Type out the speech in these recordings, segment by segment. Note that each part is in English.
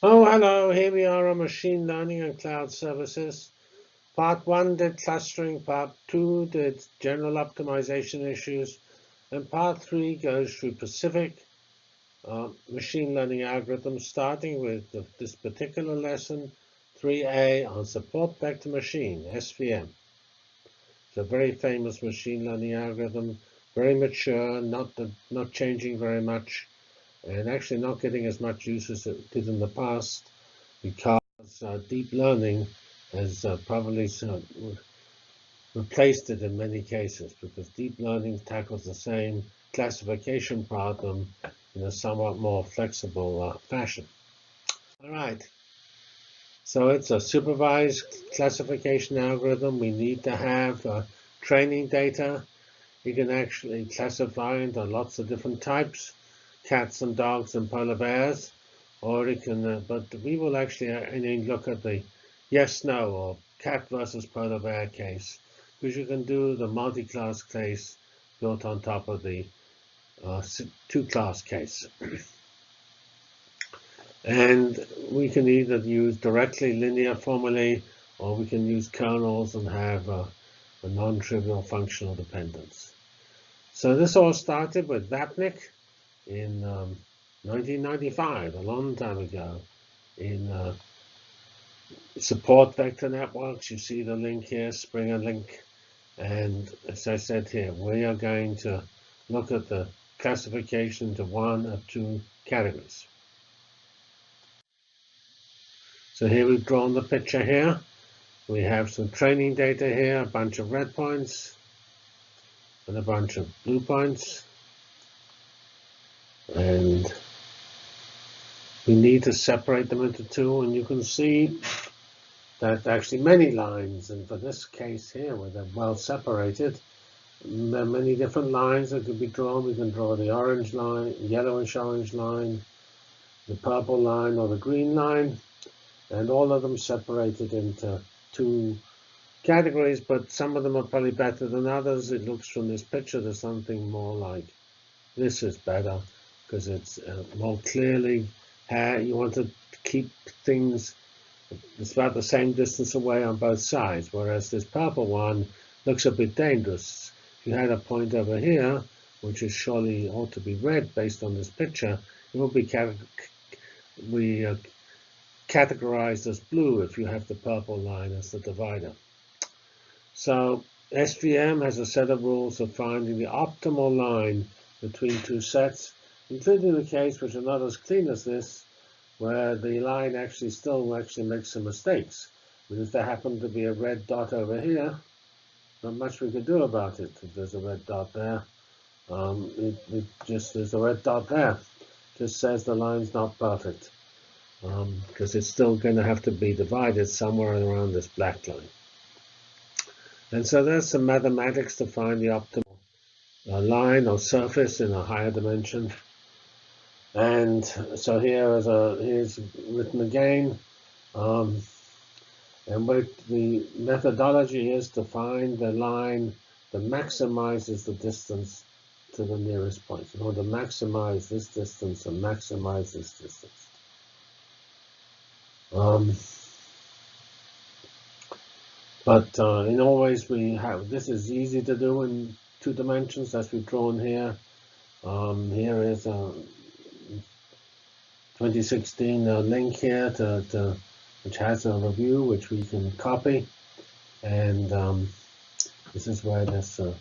Oh, hello. Here we are on machine learning and cloud services. Part one did clustering, part two did general optimization issues, and part three goes through specific uh, machine learning algorithms, starting with the, this particular lesson, 3A on support vector machine, SVM. It's a very famous machine learning algorithm, very mature, not, the, not changing very much and actually not getting as much use as it did in the past because uh, deep learning has uh, probably uh, replaced it in many cases because deep learning tackles the same classification problem in a somewhat more flexible uh, fashion. All right. So it's a supervised classification algorithm. We need to have uh, training data. You can actually classify into lots of different types cats and dogs and polar bears, or it can, uh, but we will actually uh, look at the yes, no, or cat versus polar bear case, because you can do the multi-class case built on top of the uh, two-class case. and we can either use directly linear formulae, or we can use kernels and have a, a non-trivial functional dependence. So this all started with Vapnik, in um, 1995, a long time ago, in uh, support vector networks. You see the link here, Springer link. And as I said here, we are going to look at the classification to one of two categories. So here we've drawn the picture here. We have some training data here, a bunch of red points and a bunch of blue points and we need to separate them into two and you can see that actually many lines and for this case here where they're well separated there are many different lines that could be drawn. We can draw the orange line yellowish orange line the purple line or the green line and all of them separated into two categories but some of them are probably better than others. It looks from this picture there's something more like this is better because it's uh, more clearly how you want to keep things it's about the same distance away on both sides, whereas this purple one looks a bit dangerous. If you had a point over here, which is surely ought to be red based on this picture, it will be we uh, categorized as blue if you have the purple line as the divider. So SVM has a set of rules for finding the optimal line between two sets including the case which are not as clean as this, where the line actually still actually makes some mistakes. But if there happened to be a red dot over here, not much we could do about it. If there's a red dot there, um, it, it, just there's a red dot there. Just says the line's not perfect because um, it's still going to have to be divided somewhere around this black line. And so there's some mathematics to find the optimal uh, line or surface in a higher dimension. And so here is a here's written again. Um, and what the methodology is to find the line that maximizes the distance to the nearest point. In order to maximize this distance and maximize this distance. Um, but uh, in all ways, we have this is easy to do in two dimensions as we've drawn here. Um, here is a 2016 uh, link here to, to, which has a review which we can copy. And um, this is where this uh,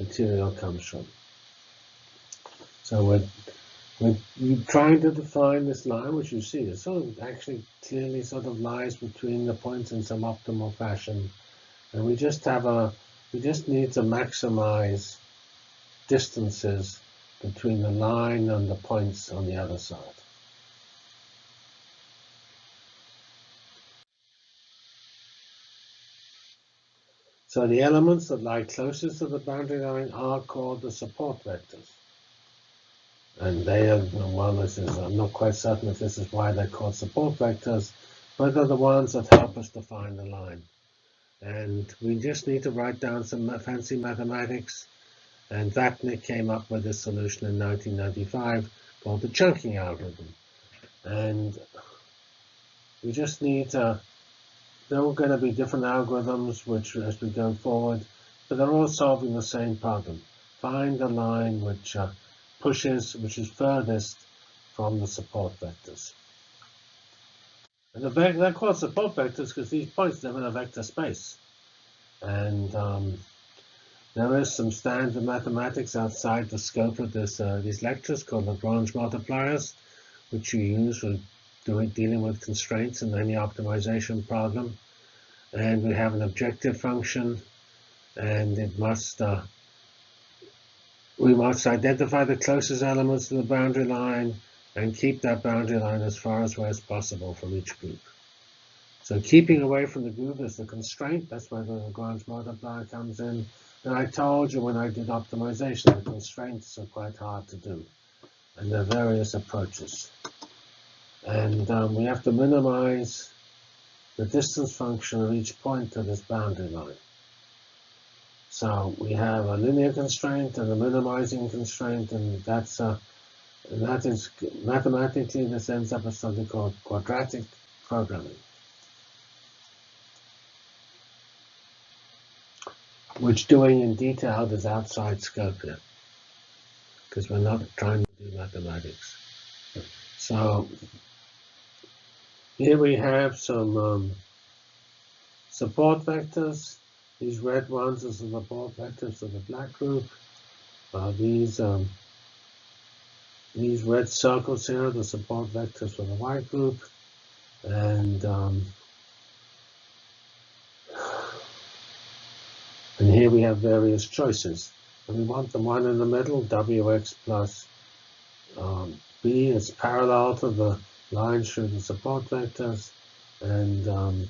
material comes from. So we're, we're, trying to define this line, which you see, it sort of actually clearly sort of lies between the points in some optimal fashion. And we just have a, we just need to maximize distances between the line and the points on the other side. So the elements that lie closest to the boundary line are called the support vectors. And they are, well, this is, I'm not quite certain if this is why they're called support vectors, but they're the ones that help us define the line. And we just need to write down some fancy mathematics. And Vapnik came up with this solution in 1995 called the chunking algorithm. And We just need to, there are going to be different algorithms which as we go forward, but they're all solving the same problem. Find the line which uh, pushes, which is furthest from the support vectors. And the vector, they're called support vectors because these points live in a vector space. And um, there is some standard mathematics outside the scope of this uh, these lectures called Lagrange multipliers, which you use for doing dealing with constraints in any optimization problem. And we have an objective function, and it must uh, we must identify the closest elements to the boundary line and keep that boundary line as far away as possible from each group. So keeping away from the group is the constraint. That's where the Lagrange multiplier comes in. And I told you when I did optimization, the constraints are quite hard to do. And there are various approaches. And um, we have to minimize the distance function of each point to this boundary line. So we have a linear constraint and a minimizing constraint, and that's a and that is mathematically, this ends up as something called quadratic programming. Which doing in detail is outside scope here, because we're not trying to do mathematics. So here we have some um, support vectors. These red ones are the support vectors of the black group. Uh, these um, these red circles here, are the support vectors for the white group. And, um, and here we have various choices. And we want the one in the middle, Wx plus um, B is parallel to the line the support vectors. And um,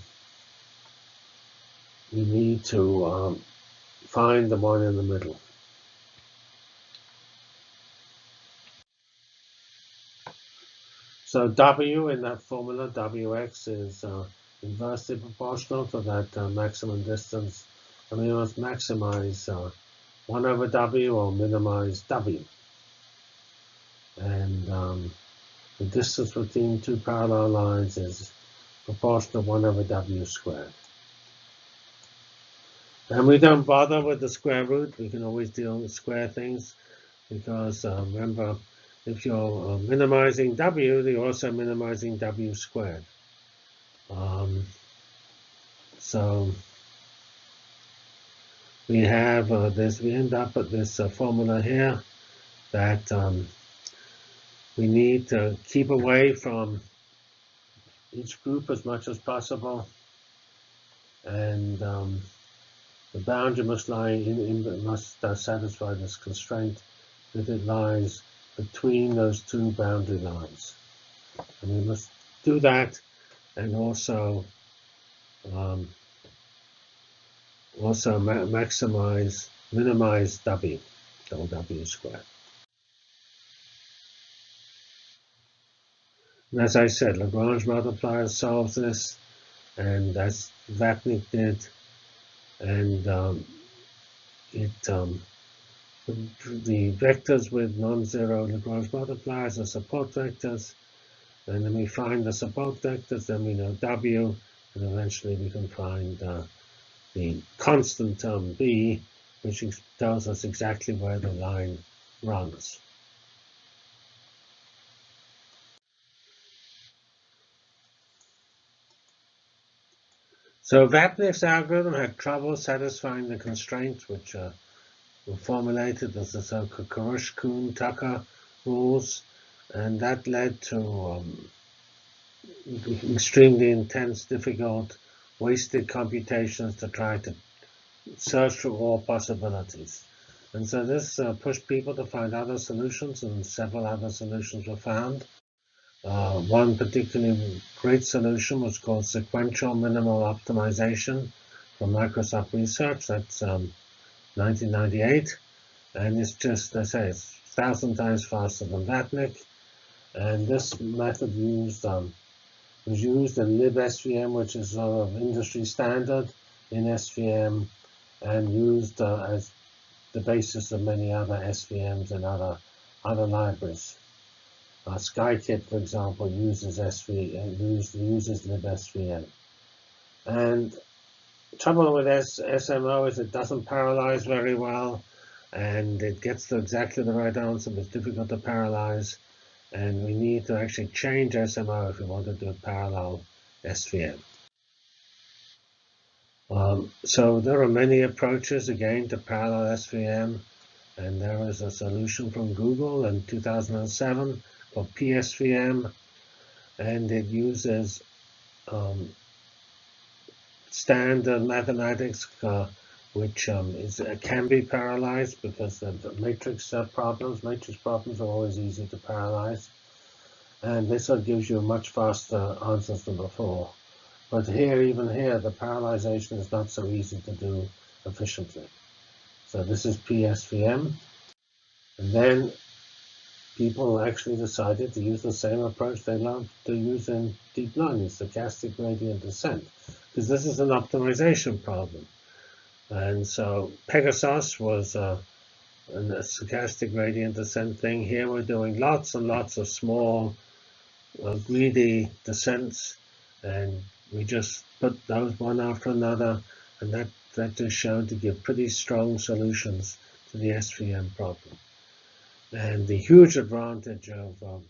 we need to um, find the one in the middle. So W in that formula, Wx is uh, inversely proportional to that uh, maximum distance. And we must maximize uh, 1 over W or minimize W. And um, the distance between two parallel lines is proportional to 1 over W squared. And we don't bother with the square root. We can always deal with square things because uh, remember, if you're uh, minimizing W, you're also minimizing W squared. Um, so we have uh, this, we end up with this uh, formula here that um, we need to keep away from each group as much as possible. And um, the boundary must lie in, in must uh, satisfy this constraint that it lies between those two boundary lines. And we must do that and also um, also ma maximize, minimize W, double W squared. And as I said, Lagrange multiplier solves this, and that's Vapnik did, and um, it um, the vectors with non-zero Lagrange multipliers are support vectors. And then we find the support vectors, then we know W, and eventually we can find uh, the constant term B, which tells us exactly where the line runs. So Vapnik's algorithm had trouble satisfying the constraints, which are were formulated as the so-called Karush-Kuhn-Tucker rules, and that led to um, extremely intense, difficult, wasted computations to try to search for all possibilities. And so this uh, pushed people to find other solutions, and several other solutions were found. Uh, one particularly great solution was called sequential minimal optimization from Microsoft Research. That's um, 1998, and it's just, I say, it's thousand times faster than Vapnik. And this method used um, was used in libSVM, which is sort of industry standard in SVM, and used uh, as the basis of many other SVMs and other other libraries. Uh, Scikit, for example, uses SV, uh, uses, uses libsvm. And trouble with S SMO is it doesn't parallelize very well, and it gets to exactly the right answer, but it's difficult to parallelize. And we need to actually change SMO if we want to do a parallel SVM. Um, so there are many approaches, again, to parallel SVM. And there is a solution from Google in 2007 called PSVM. And it uses um, standard mathematics, uh, which um, is, uh, can be parallelized because the, matrix uh, problems, matrix problems are always easy to parallelize. And this one gives you much faster answers than before. But here, even here, the parallelization is not so easy to do efficiently. So this is PSVM. And then people actually decided to use the same approach they love to use in deep learning, stochastic gradient descent, because this is an optimization problem. And so Pegasos was uh, a stochastic gradient descent thing. Here we're doing lots and lots of small, uh, greedy descents, and we just put those one after another, and that, that just showed to give pretty strong solutions to the SVM problem. And the huge advantage of um,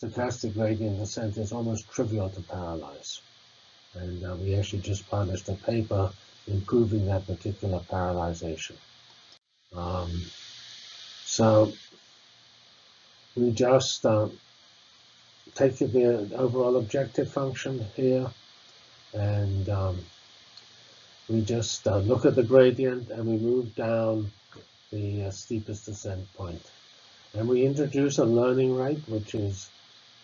stochastic gradient descent is almost trivial to parallelize. And uh, we actually just published a paper improving that particular parallelization. Um, so we just uh, take the overall objective function here, and um, we just uh, look at the gradient and we move down the uh, steepest descent point. And we introduce a learning rate, which is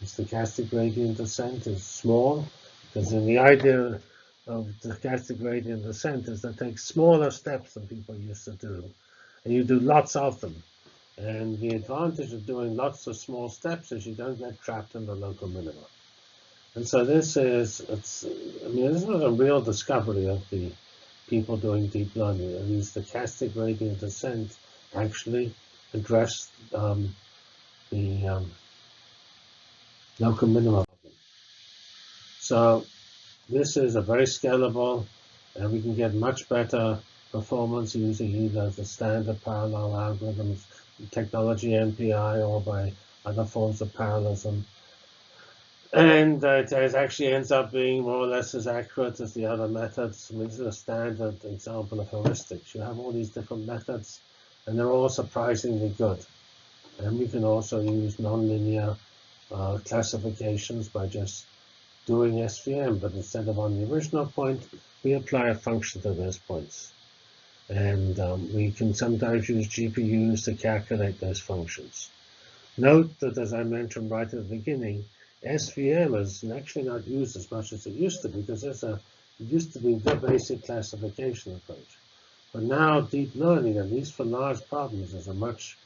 the stochastic gradient descent is small, because in the idea of stochastic gradient descent is to take smaller steps than people used to do, and you do lots of them. And the advantage of doing lots of small steps is you don't get trapped in the local minima. And so this is, it's, I mean, this was a real discovery of the people doing deep learning. I mean, stochastic gradient descent actually address um, the um, local minimum. So this is a very scalable, and we can get much better performance using either the standard parallel algorithms, technology MPI, or by other forms of parallelism. And it actually ends up being more or less as accurate as the other methods. I mean, this is a standard example of heuristics. You have all these different methods and they're all surprisingly good. And we can also use nonlinear uh, classifications by just doing SVM, but instead of on the original point, we apply a function to those points. And um, we can sometimes use GPUs to calculate those functions. Note that, as I mentioned right at the beginning, SVM is actually not used as much as it used to because there's a, it used to be the basic classification approach. But now deep learning, at least for large problems, is a much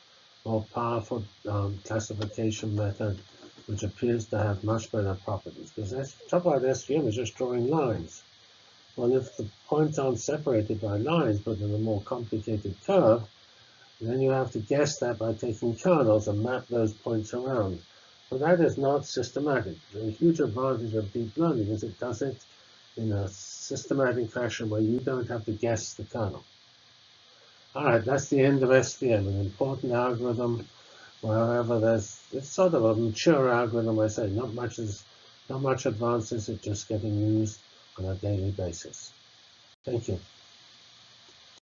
more powerful um, classification method which appears to have much better properties. Because trouble about SVM is just drawing lines. Well, if the points aren't separated by lines, but in a more complicated curve, then you have to guess that by taking kernels and map those points around. But that is not systematic. The huge advantage of deep learning is it does it in a systematic fashion where you don't have to guess the kernel. All right, that's the end of SVM, an important algorithm. Wherever there's, it's sort of a mature algorithm. I say not much is, not much advances. It's just getting used on a daily basis. Thank you.